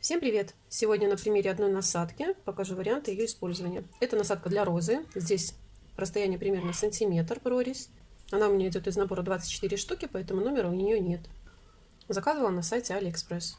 Всем привет! Сегодня на примере одной насадки покажу варианты ее использования. Это насадка для розы. Здесь расстояние примерно сантиметр прорезь. Она у меня идет из набора 24 штуки, поэтому номера у нее нет. Заказывала на сайте Алиэкспресс.